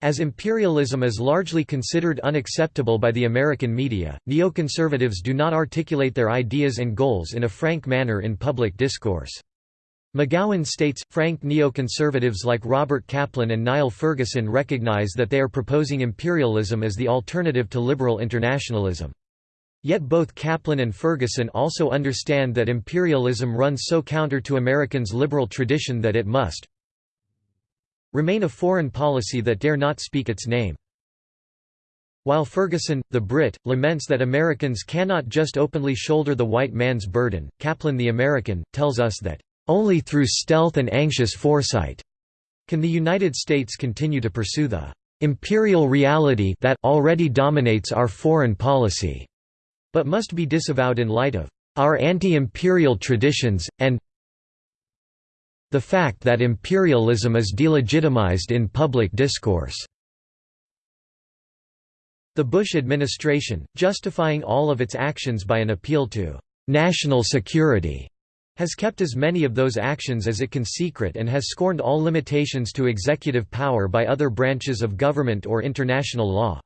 As imperialism is largely considered unacceptable by the American media, neoconservatives do not articulate their ideas and goals in a frank manner in public discourse. McGowan states, frank neoconservatives like Robert Kaplan and Niall Ferguson recognize that they are proposing imperialism as the alternative to liberal internationalism. Yet both Kaplan and Ferguson also understand that imperialism runs so counter to Americans' liberal tradition that it must remain a foreign policy that dare not speak its name. While Ferguson, the Brit, laments that Americans cannot just openly shoulder the white man's burden, Kaplan the American, tells us that only through stealth and anxious foresight can the United States continue to pursue the imperial reality that already dominates our foreign policy, but must be disavowed in light of our anti-imperial traditions, and the fact that imperialism is delegitimized in public discourse. The Bush administration, justifying all of its actions by an appeal to national security, has kept as many of those actions as it can secret and has scorned all limitations to executive power by other branches of government or international law.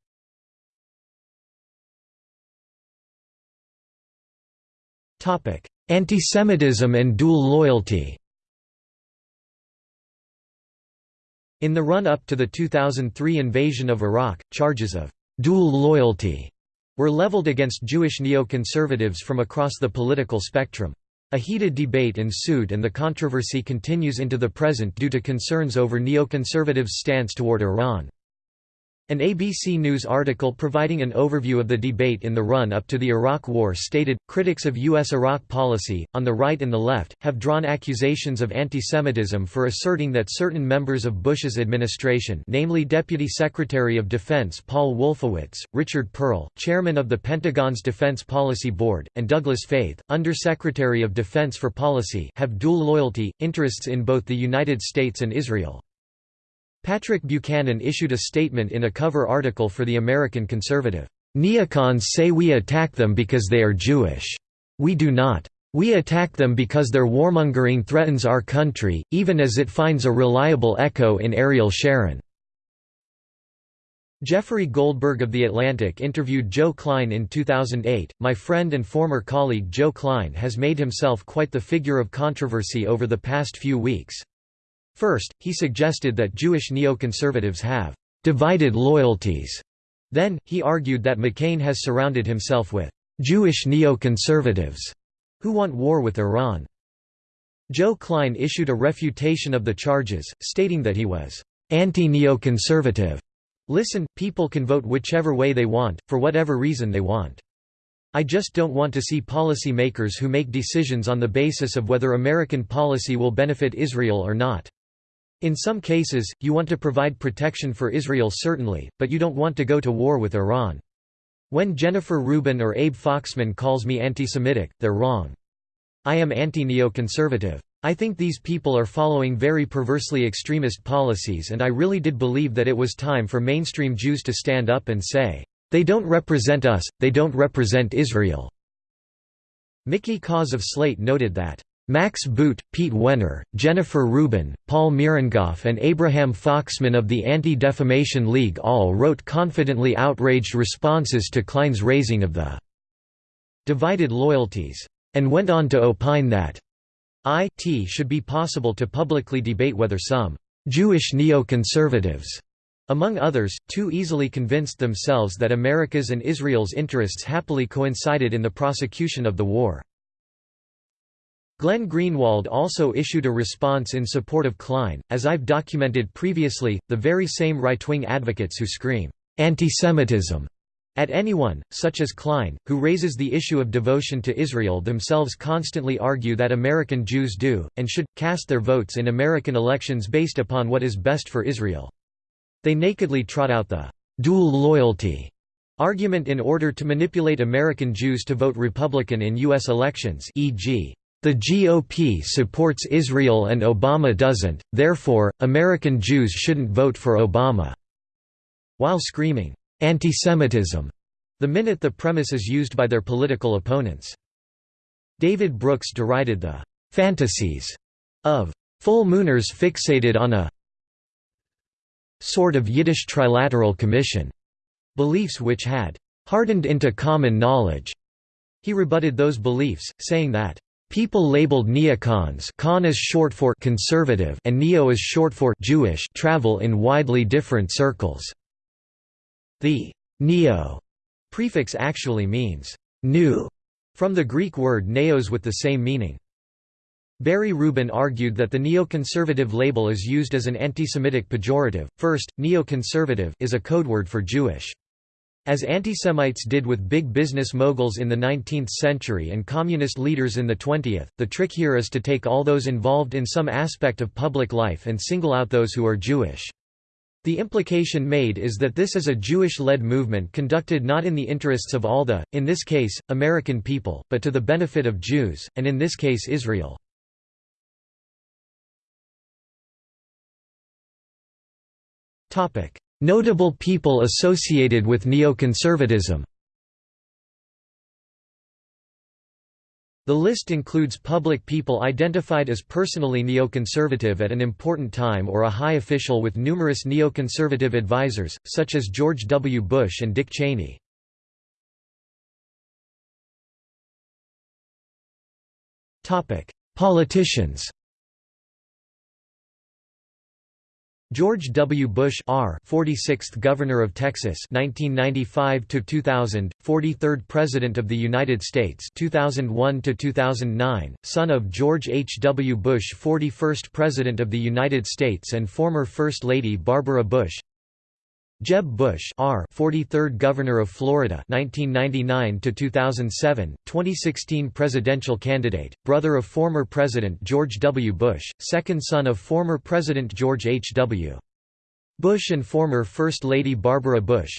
Antisemitism and dual loyalty In the run-up to the 2003 invasion of Iraq, charges of «dual loyalty» were leveled against Jewish neoconservatives from across the political spectrum. A heated debate ensued and the controversy continues into the present due to concerns over neoconservatives' stance toward Iran. An ABC News article providing an overview of the debate in the run-up to the Iraq War stated, critics of U.S. Iraq policy, on the right and the left, have drawn accusations of anti-Semitism for asserting that certain members of Bush's administration namely Deputy Secretary of Defense Paul Wolfowitz, Richard Perle, Chairman of the Pentagon's Defense Policy Board, and Douglas Feith, Under-Secretary of Defense for Policy have dual loyalty, interests in both the United States and Israel. Patrick Buchanan issued a statement in a cover article for the American Conservative. Neocons say we attack them because they are Jewish. We do not. We attack them because their warmongering threatens our country, even as it finds a reliable echo in Ariel Sharon. Jeffrey Goldberg of The Atlantic interviewed Joe Klein in 2008. My friend and former colleague Joe Klein has made himself quite the figure of controversy over the past few weeks. First, he suggested that Jewish neoconservatives have divided loyalties. Then, he argued that McCain has surrounded himself with Jewish neoconservatives who want war with Iran. Joe Klein issued a refutation of the charges, stating that he was anti-neoconservative. Listen, people can vote whichever way they want, for whatever reason they want. I just don't want to see policy makers who make decisions on the basis of whether American policy will benefit Israel or not. In some cases, you want to provide protection for Israel certainly, but you don't want to go to war with Iran. When Jennifer Rubin or Abe Foxman calls me anti-Semitic, they're wrong. I am anti-neoconservative. I think these people are following very perversely extremist policies and I really did believe that it was time for mainstream Jews to stand up and say, "'They don't represent us, they don't represent Israel'." Mickey Kaus of Slate noted that, Max Boot, Pete Wehner, Jennifer Rubin, Paul Mirengoff and Abraham Foxman of the Anti-Defamation League all wrote confidently outraged responses to Klein's raising of the divided loyalties, and went on to opine that it should be possible to publicly debate whether some Jewish neoconservatives, among others, too easily convinced themselves that America's and Israel's interests happily coincided in the prosecution of the war. Glenn Greenwald also issued a response in support of Klein. As I've documented previously, the very same right wing advocates who scream, anti-Semitism at anyone, such as Klein, who raises the issue of devotion to Israel themselves constantly argue that American Jews do, and should, cast their votes in American elections based upon what is best for Israel. They nakedly trot out the dual loyalty argument in order to manipulate American Jews to vote Republican in U.S. elections e.g. The GOP supports Israel and Obama doesn't, therefore, American Jews shouldn't vote for Obama." While screaming, "'Antisemitism' the minute the premise is used by their political opponents. David Brooks derided the "'fantasies' of full mooners fixated on a sort of Yiddish trilateral commission' beliefs which had "'hardened into common knowledge' He rebutted those beliefs, saying that People labeled neocons con is short for conservative and neo is short for Jewish travel in widely different circles. The neo prefix actually means new from the Greek word neos with the same meaning. Barry Rubin argued that the neoconservative label is used as an anti-Semitic pejorative. First, neoconservative is a codeword for Jewish. As antisemites did with big business moguls in the 19th century and communist leaders in the 20th, the trick here is to take all those involved in some aspect of public life and single out those who are Jewish. The implication made is that this is a Jewish-led movement conducted not in the interests of all the, in this case, American people, but to the benefit of Jews, and in this case Israel. Notable people associated with neoconservatism The list includes public people identified as personally neoconservative at an important time or a high official with numerous neoconservative advisors, such as George W. Bush and Dick Cheney. Politicians George W. Bush R 46th Governor of Texas 1995 to 2000 43rd President of the United States 2001 to 2009 son of George H W Bush 41st President of the United States and former First Lady Barbara Bush Jeb Bush R 43rd Governor of Florida 1999 to 2007 2016 presidential candidate brother of former President George W. Bush second son of former President George H.W. Bush and former First Lady Barbara Bush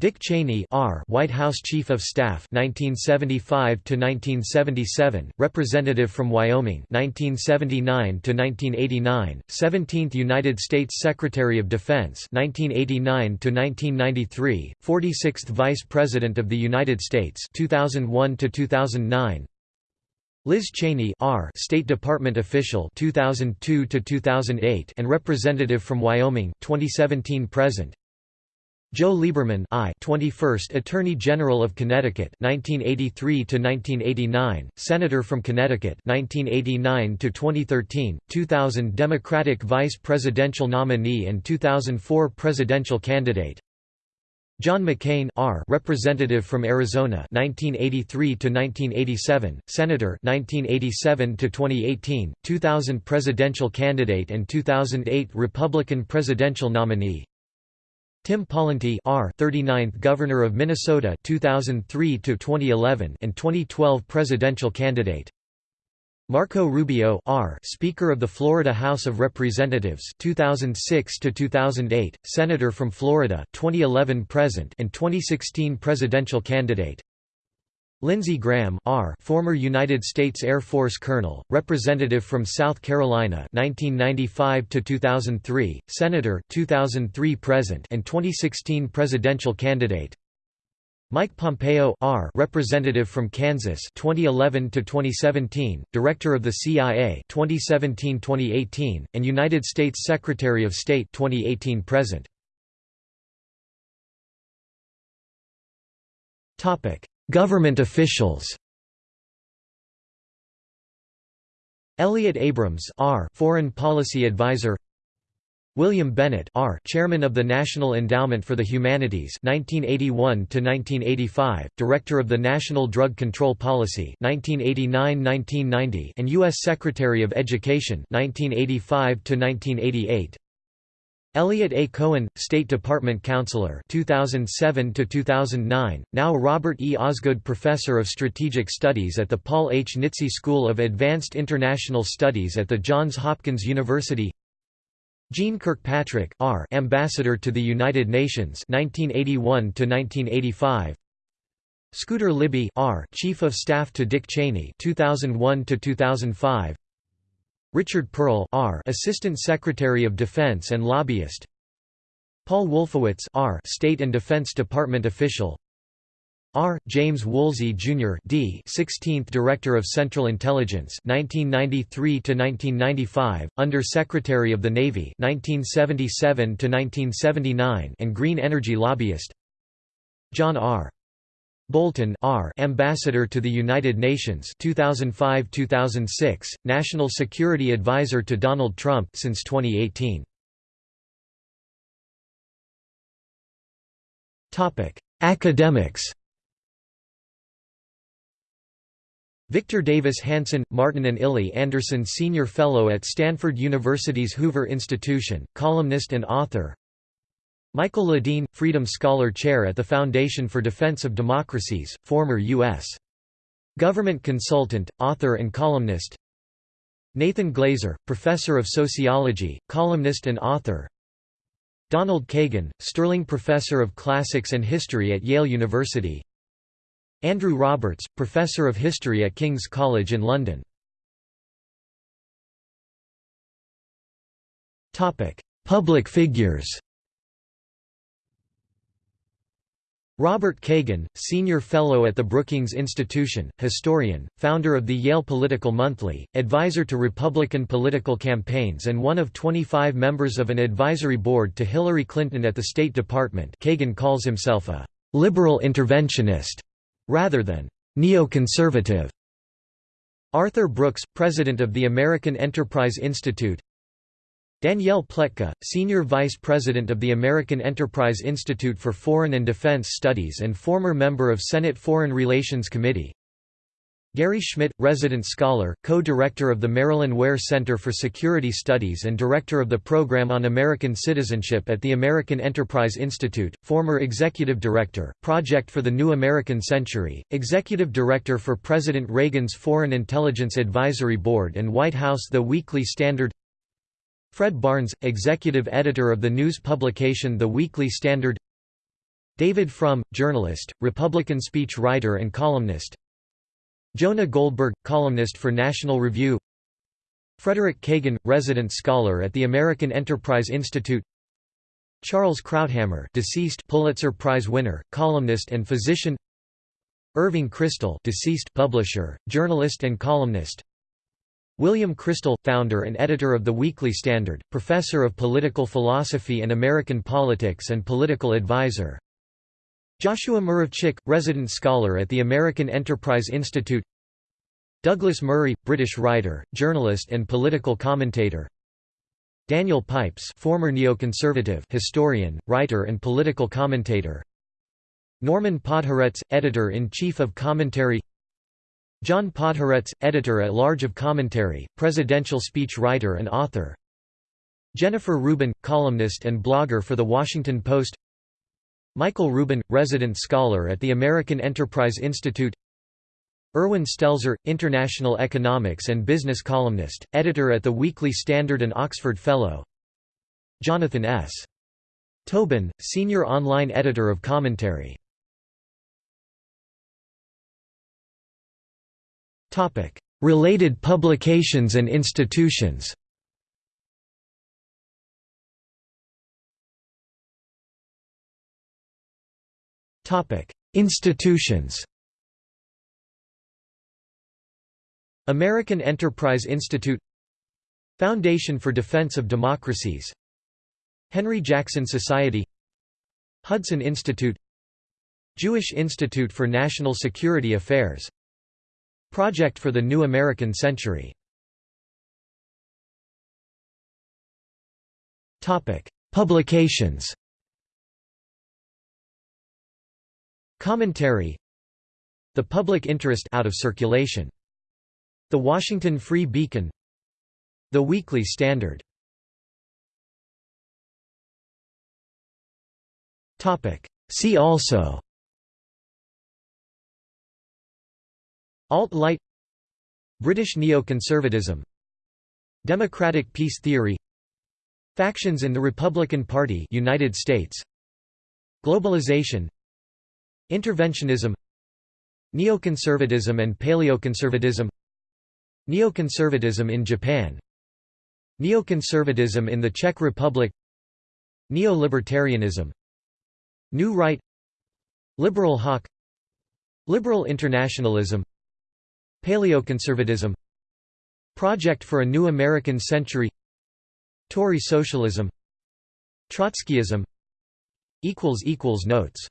Dick Cheney R. White House Chief of Staff 1975 to 1977, Representative from Wyoming 1979 to 1989, 17th United States Secretary of Defense 1989 to 1993, 46th Vice President of the United States 2001 to 2009. Liz Cheney R. State Department official 2002 to 2008 and representative from Wyoming 2017 present. Joe Lieberman I 21st Attorney General of Connecticut 1983 to 1989 Senator from Connecticut 1989 to 2013 2000 Democratic Vice Presidential nominee and 2004 presidential candidate. John McCain R representative from Arizona 1983 to 1987 Senator 1987 to 2018 2000 presidential candidate and 2008 Republican presidential nominee Tim Pawlenty R 39th Governor of Minnesota 2003 to 2011 and 2012 presidential candidate. Marco Rubio R Speaker of the Florida House of Representatives 2006 to 2008 Senator from Florida 2011 present and 2016 presidential candidate Lindsey Graham R. former United States Air Force colonel, representative from South Carolina 1995 to 2003, senator 2003 present and 2016 presidential candidate. Mike Pompeo R. representative from Kansas 2011 to 2017, director of the CIA 2017-2018 and United States Secretary of State 2018 present. Government officials. Elliott Abrams R Foreign Policy Advisor. William Bennett R Chairman of the National Endowment for the Humanities 1981 1985 Director of the National Drug Control Policy 1989-1990 and US Secretary of Education 1985 to 1988 Eliot A. Cohen, State Department Counselor 2007 2009, now Robert E. Osgood Professor of Strategic Studies at the Paul H. Nitze School of Advanced International Studies at the Johns Hopkins University Jeane Kirkpatrick R. Ambassador to the United Nations 1981 1985 Scooter Libby R. Chief of Staff to Dick Cheney 2001 2005 Richard Perle R. Assistant Secretary of Defense and lobbyist Paul Wolfowitz R. State and Defense Department official R. James Woolsey Jr. D. 16th Director of Central Intelligence 1993 to 1995, Under Secretary of the Navy 1977 to 1979 and Green Energy lobbyist John R. Bolton R. Ambassador to the United Nations 2005-2006, National Security Advisor to Donald Trump since 2018. Topic: Academics. Victor Davis Hanson, Martin and Illie Anderson Senior Fellow at Stanford University's Hoover Institution, columnist and author Michael Ledeen, Freedom Scholar Chair at the Foundation for Defense of Democracies, former U.S. government consultant, author and columnist. Nathan Glazer, Professor of Sociology, columnist and author. Donald Kagan, Sterling Professor of Classics and History at Yale University. Andrew Roberts, Professor of History at King's College in London. Public figures Robert Kagan, Senior Fellow at the Brookings Institution, historian, founder of the Yale Political Monthly, advisor to Republican political campaigns and one of 25 members of an advisory board to Hillary Clinton at the State Department Kagan calls himself a «liberal interventionist» rather than «neoconservative». Arthur Brooks, president of the American Enterprise Institute Danielle Pletka, Senior Vice President of the American Enterprise Institute for Foreign and Defense Studies and former member of Senate Foreign Relations Committee. Gary Schmitt, resident scholar, co-director of the Marilyn Ware Center for Security Studies and director of the Program on American Citizenship at the American Enterprise Institute, former executive director, Project for the New American Century, executive director for President Reagan's Foreign Intelligence Advisory Board and White House The Weekly Standard Fred Barnes, executive editor of the news publication The Weekly Standard. David Frum, journalist, Republican speech writer and columnist. Jonah Goldberg, columnist for National Review. Frederick Kagan, resident scholar at the American Enterprise Institute. Charles Krauthammer deceased Pulitzer Prize winner, columnist and physician. Irving Kristol deceased publisher, journalist and columnist William Kristol, founder and editor of The Weekly Standard, professor of political philosophy and American politics and political advisor. Joshua Muravchik, resident scholar at the American Enterprise Institute. Douglas Murray, British writer, journalist and political commentator. Daniel Pipes former neoconservative historian, writer and political commentator. Norman Podhoretz, editor-in-chief of Commentary John Podhoretz, editor-at-large of Commentary, presidential speech writer and author. Jennifer Rubin, columnist and blogger for The Washington Post. Michael Rubin, resident scholar at the American Enterprise Institute. Irwin Stelzer, international economics and business columnist, editor at the Weekly Standard and Oxford Fellow. Jonathan S. Tobin, senior online editor of Commentary Related publications and institutions Institutions American Enterprise Institute Foundation for Defense of Democracies Henry Jackson Society Hudson Institute Jewish Institute for National Security Affairs Project for the New American Century. Publications. Commentary. The Public Interest out of circulation. The Washington Free Beacon. The Weekly Standard. See also Alt-Light British neoconservatism Democratic peace theory Factions in the Republican Party United States Globalization Interventionism Neoconservatism and paleoconservatism Neoconservatism in Japan Neoconservatism in the Czech Republic Neo-libertarianism New Right Liberal hawk Liberal internationalism Paleoconservatism Project for a New American Century Tory socialism Trotskyism Notes